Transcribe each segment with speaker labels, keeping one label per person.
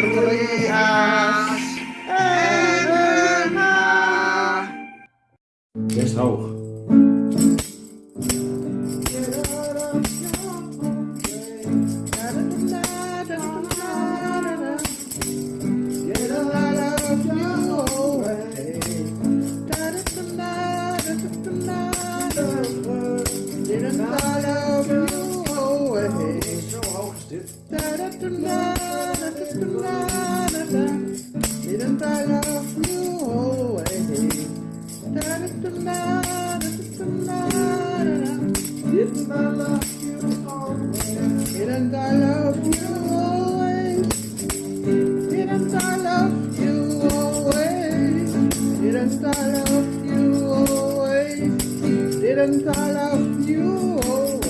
Speaker 1: ruïnas en. Get out of your way. Didn't I love you always? Didn't I love you always? Didn't I love you always? Didn't I love you always? Didn't I love you always? Didn't I love you always? Didn't I love you always?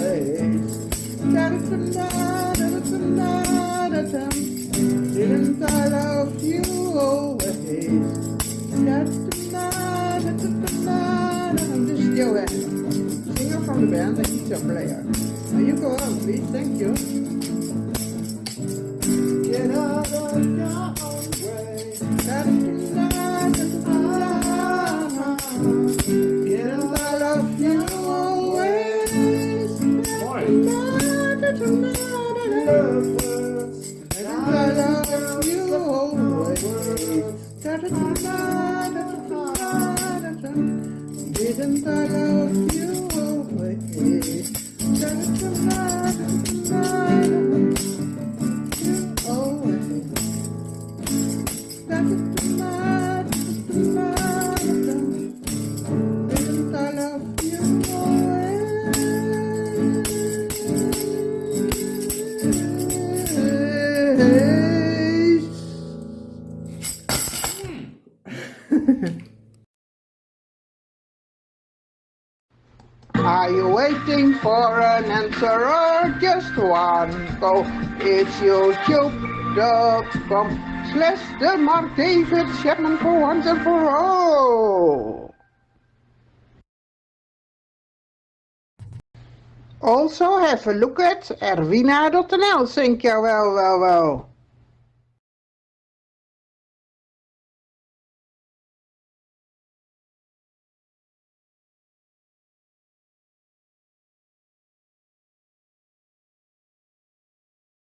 Speaker 1: I'm just singer from the band, guitar player. Now you go. Thank you. Get out of your own way. Da-da-da-da-da-da-da. Didn't I love you always? Didn't I love you always? Didn't Are you waiting for an answer or just one go? It's youtube.com slash the Mark David Chapman for once and for all. Also have a look at erwina.nl, think you well, well, well.